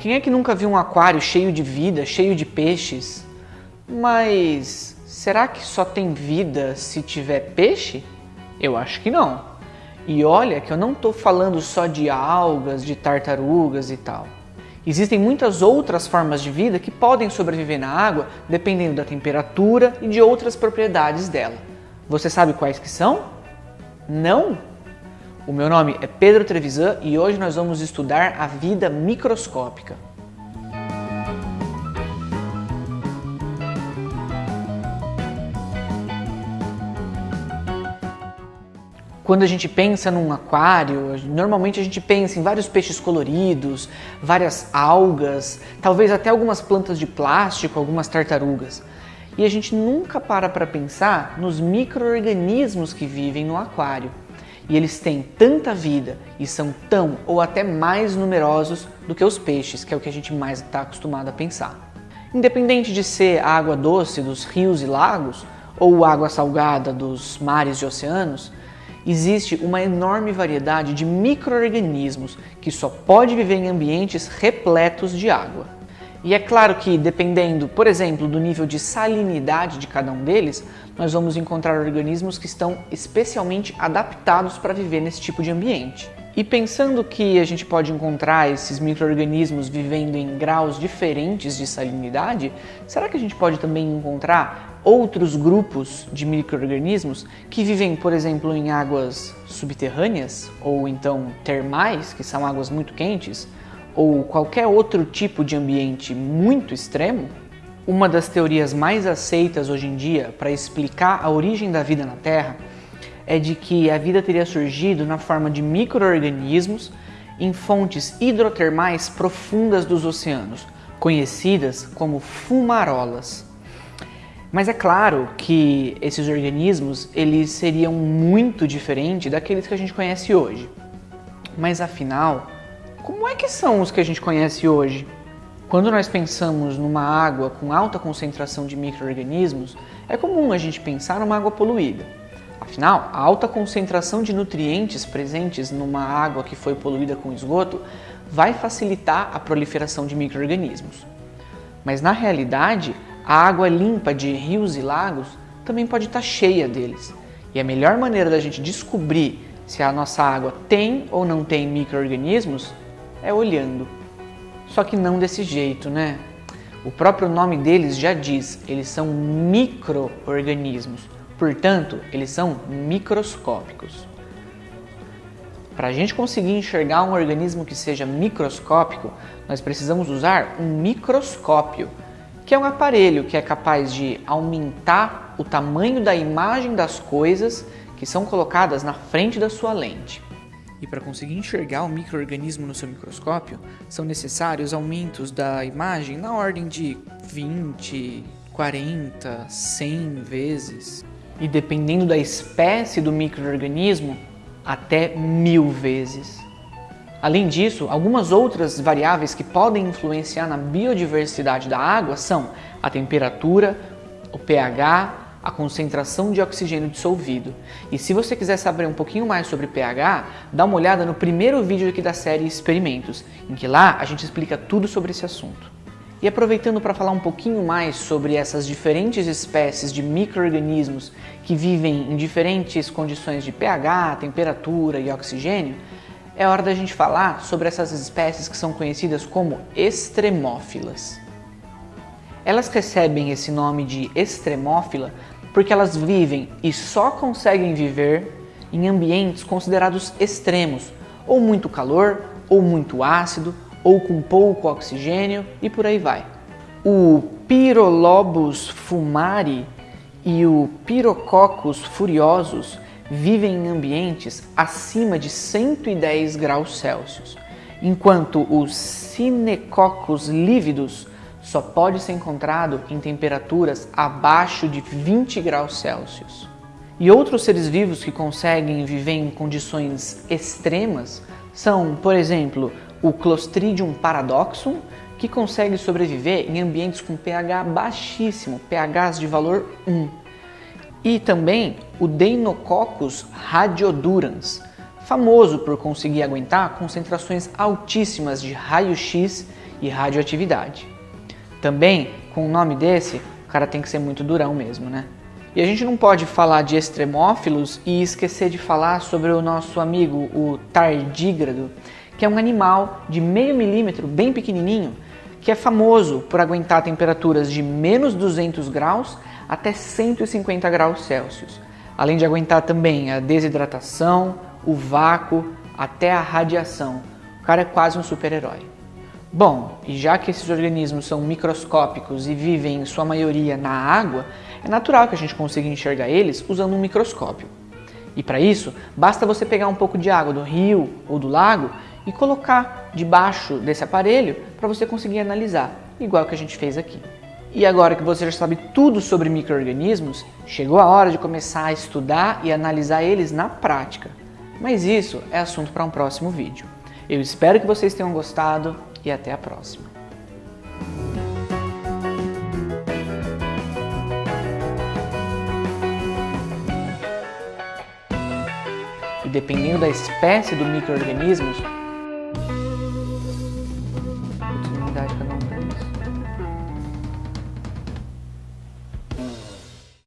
Quem é que nunca viu um aquário cheio de vida, cheio de peixes? Mas será que só tem vida se tiver peixe? Eu acho que não. E olha que eu não estou falando só de algas, de tartarugas e tal. Existem muitas outras formas de vida que podem sobreviver na água dependendo da temperatura e de outras propriedades dela. Você sabe quais que são? Não? O meu nome é Pedro Trevisan e hoje nós vamos estudar a vida microscópica. Quando a gente pensa num aquário, normalmente a gente pensa em vários peixes coloridos, várias algas, talvez até algumas plantas de plástico, algumas tartarugas. E a gente nunca para para pensar nos micro-organismos que vivem no aquário. E eles têm tanta vida e são tão ou até mais numerosos do que os peixes, que é o que a gente mais está acostumado a pensar. Independente de ser a água doce dos rios e lagos ou água salgada dos mares e oceanos, existe uma enorme variedade de micro-organismos que só pode viver em ambientes repletos de água. E é claro que, dependendo, por exemplo, do nível de salinidade de cada um deles, nós vamos encontrar organismos que estão especialmente adaptados para viver nesse tipo de ambiente. E pensando que a gente pode encontrar esses micro-organismos vivendo em graus diferentes de salinidade, será que a gente pode também encontrar outros grupos de micro-organismos que vivem, por exemplo, em águas subterrâneas ou então termais, que são águas muito quentes, ou qualquer outro tipo de ambiente muito extremo, uma das teorias mais aceitas hoje em dia para explicar a origem da vida na Terra é de que a vida teria surgido na forma de micro-organismos em fontes hidrotermais profundas dos oceanos, conhecidas como fumarolas. Mas é claro que esses organismos eles seriam muito diferentes daqueles que a gente conhece hoje. Mas afinal, como é que são os que a gente conhece hoje? Quando nós pensamos numa água com alta concentração de micro-organismos, é comum a gente pensar numa água poluída. Afinal, a alta concentração de nutrientes presentes numa água que foi poluída com esgoto vai facilitar a proliferação de micro-organismos. Mas na realidade, a água limpa de rios e lagos também pode estar cheia deles. E a melhor maneira da gente descobrir se a nossa água tem ou não tem micro-organismos é olhando. Só que não desse jeito, né? O próprio nome deles já diz, eles são micro-organismos, portanto, eles são microscópicos. Para a gente conseguir enxergar um organismo que seja microscópico, nós precisamos usar um microscópio, que é um aparelho que é capaz de aumentar o tamanho da imagem das coisas que são colocadas na frente da sua lente. E para conseguir enxergar o microorganismo no seu microscópio, são necessários aumentos da imagem na ordem de 20, 40, 100 vezes. E dependendo da espécie do microorganismo, até mil vezes. Além disso, algumas outras variáveis que podem influenciar na biodiversidade da água são a temperatura, o pH, a concentração de oxigênio dissolvido. E se você quiser saber um pouquinho mais sobre pH, dá uma olhada no primeiro vídeo aqui da série Experimentos, em que lá a gente explica tudo sobre esse assunto. E aproveitando para falar um pouquinho mais sobre essas diferentes espécies de micro-organismos que vivem em diferentes condições de pH, temperatura e oxigênio, é hora da gente falar sobre essas espécies que são conhecidas como extremófilas. Elas recebem esse nome de extremófila porque elas vivem e só conseguem viver em ambientes considerados extremos, ou muito calor, ou muito ácido, ou com pouco oxigênio e por aí vai. O Pyrolobus fumari e o Pyrococcus furiosus vivem em ambientes acima de 110 graus Celsius, enquanto o Cinecoccus lívidos só pode ser encontrado em temperaturas abaixo de 20 graus Celsius. E outros seres vivos que conseguem viver em condições extremas são, por exemplo, o Clostridium paradoxum, que consegue sobreviver em ambientes com pH baixíssimo, pHs de valor 1, e também o Deinococcus radiodurans, famoso por conseguir aguentar concentrações altíssimas de raio-x e radioatividade. Também, com um nome desse, o cara tem que ser muito durão mesmo, né? E a gente não pode falar de extremófilos e esquecer de falar sobre o nosso amigo, o tardígrado, que é um animal de meio milímetro, bem pequenininho, que é famoso por aguentar temperaturas de menos 200 graus até 150 graus Celsius, além de aguentar também a desidratação, o vácuo, até a radiação. O cara é quase um super-herói. Bom, e já que esses organismos são microscópicos e vivem em sua maioria na água, é natural que a gente consiga enxergar eles usando um microscópio. E para isso, basta você pegar um pouco de água do rio ou do lago e colocar debaixo desse aparelho para você conseguir analisar, igual que a gente fez aqui. E agora que você já sabe tudo sobre micro-organismos, chegou a hora de começar a estudar e analisar eles na prática. Mas isso é assunto para um próximo vídeo. Eu espero que vocês tenham gostado e até a próxima. E dependendo da espécie do micro-organismos,